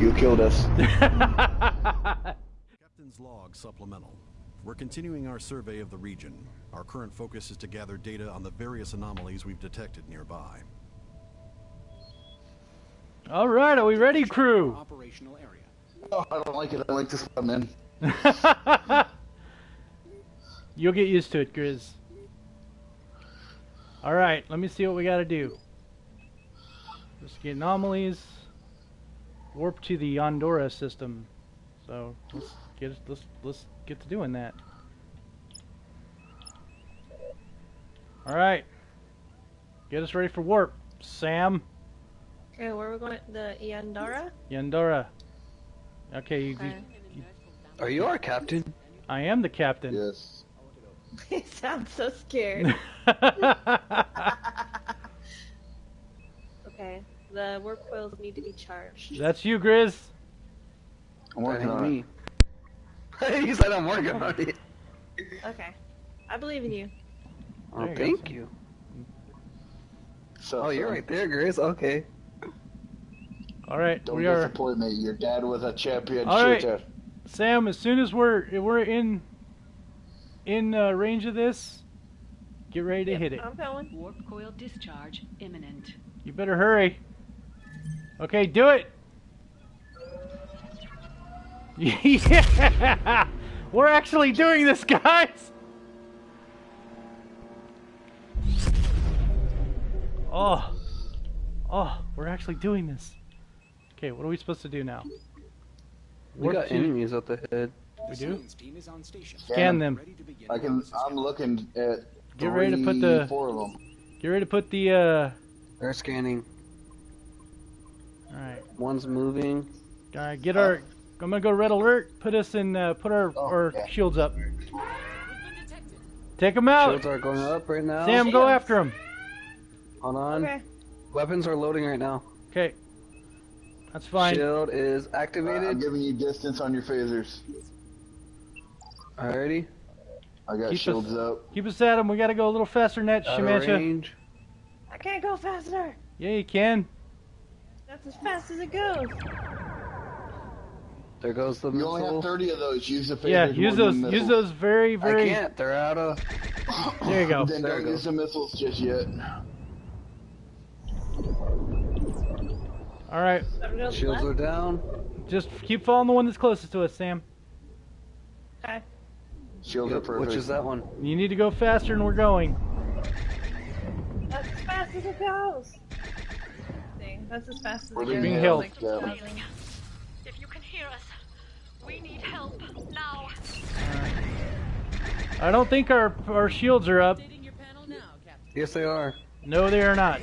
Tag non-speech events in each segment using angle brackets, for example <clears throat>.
You killed us. <laughs> Captain's log supplemental. We're continuing our survey of the region. Our current focus is to gather data on the various anomalies we've detected nearby. All right, are we ready, crew? Operational area. Oh, I don't like it. I like this one, man. <laughs> You'll get used to it, Grizz. All right, let me see what we got to do. Let's get anomalies. Warp to the Andorra system. So let's get let's let's get to doing that. All right, get us ready for warp, Sam. Okay, where are we going? The Yandara? Yandora. Okay, you, Okay. Are you our captain? I am the captain. Yes. <laughs> he sounds so scared. <laughs> <laughs> okay, the warp coils need to be charged. That's you, Grizz. I'm working ain't on it. me. <laughs> he said I'm working on it. Okay, I believe in you. Oh, There you go. thank you. So, Oh, you're right there, Grace. Okay. All right, Don't we are. disappoint me. Your dad was a champion All right. shooter. Sam, as soon as we're we're in in uh, range of this, get ready to hit it. I'm going. Warp coil discharge imminent. You better hurry. Okay, do it. <laughs> yeah, we're actually doing this, guys. Oh, oh, we're actually doing this. Okay, what are we supposed to do now? We Warp got to- enemies the head. We do? Team is on station. Scan them. Ready to begin I can. I'm looking at. Get ready to put the- four of them. Get ready to put the. uh... They're scanning. All right. One's moving. All right, get our. I'm gonna go red alert. Put us in. Uh, put our Oh, our yeah. shields up. Take them out. Shields are going up right now. Sam, go after him. Hold on. Okay. Weapons are loading right now. Okay. That's fine. Shield is activated. I'm activated. giving you distance on your phasers. Alrighty. I got Keep us- shields up. Keep us at him. We gotta go a little faster than that, Out of Shemansha. range. I can't go faster. Yeah, you can. That's as fast as it goes. There goes the You only have 30 of those. Use the phasers. Yeah, use those. Use those very, very. I very. can't. They're out of. <coughs> There you go. Then There don't use the missiles just yet. All right, Gotta go to the Shields are down. just keep following the one that's closest to us, Sam. Okay. Shields are perfect. which is that one? You need to go faster than we're going. That's as fast as it goes. Thing. That's as fast as We're it being goes. held. Like, Yeah. If you can hear us, we need help now. I don't think our our shields are up. Updating your panel now, Yes, they are. No, they are not.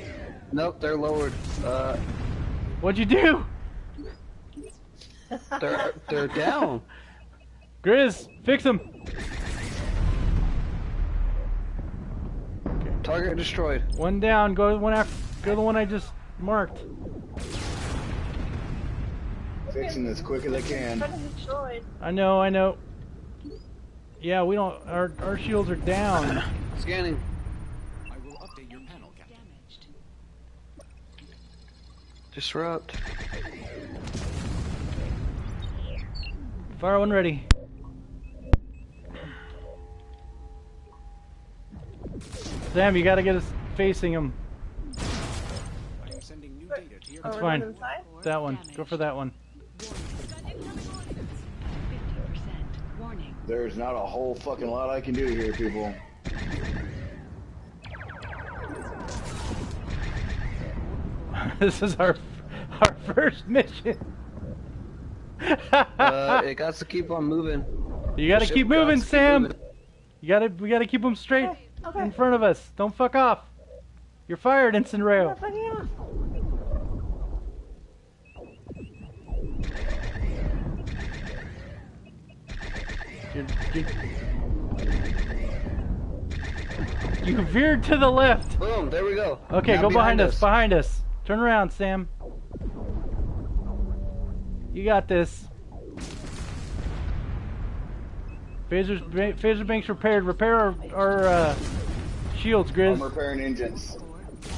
Nope, they're lowered. Uh, What'd you do, they're they're down. Grizz? Fix them. Target destroyed. One down. Go to the one after. Go to the one I just marked. Fixing as quick as I can. Kind of destroyed. I know. I know. Yeah, we don't. Our our shields are down. <clears throat> Scanning. I will update your panel, Captain. Damaged. Disrupt. Fire one ready. Sam, you gotta get us facing him. I am sending new data to your Oh, That's fine. inside? That one. Go for that one. There's not a whole fucking lot I can do here, people. <laughs> this is our our first mission. Uh, <laughs> it got to keep on moving. you gotta keep gots moving, keep Sam. moving. You gotta we gotta keep them straight Okay. Okay. in front of us. Don't fuck off. You're fired, Instant I'm Rail. not fucking off. You're, you're... You veered to the left. Boom. There we go. Okay, Now go behind, us. Behind us. Turn around, Sam. You got this. Phaser's, phaser banks repaired. Repair our, our uh, shields, I'm Grizz. repairing engines.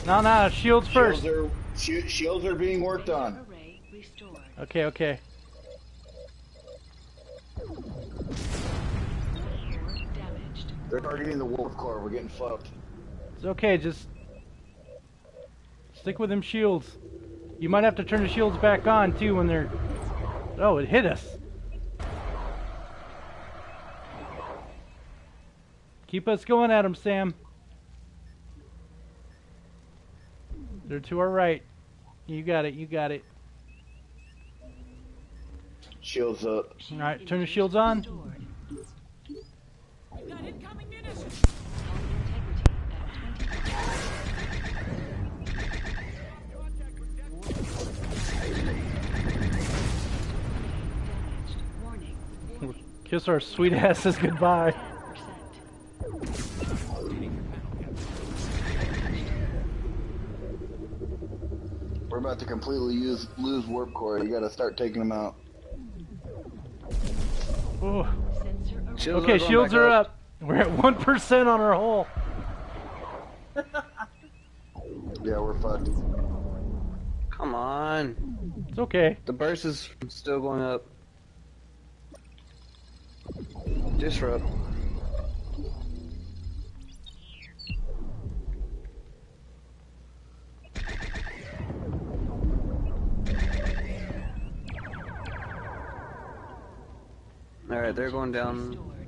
No, no, shields first. Shields are shi- shields are being worked on. Okay, okay. They're targeting the warp core. We're getting fucked. It's okay, just stick with them shields. You might have to turn the shields back on too when they're. Oh, it hit us. Keep us going at them, Sam. They're to our right. You got it, you got it. Shields up. Alright, turn the shields on. Kiss our sweet asses goodbye. We're about to completely use lose warp core. You gotta start taking them out. Oh. Sensor array. Shields Okay, going shields back are up. We're at 1% on our hole. <laughs> Yeah, we're fucked. Come on. It's okay. The burst is still going up. Disrupt. Alright, they're going down.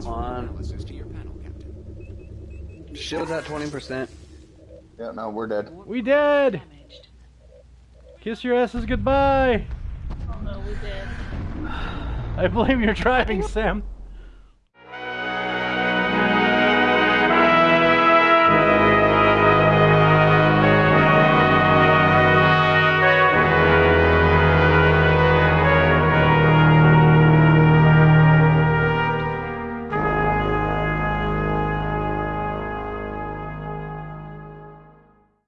Restored. Come on. Analysis to your panel, Captain. Shields at 20%. Yeah, no, we're dead. We dead. Kiss your asses goodbye. Oh no, we did. <sighs> I blame your driving, Sam.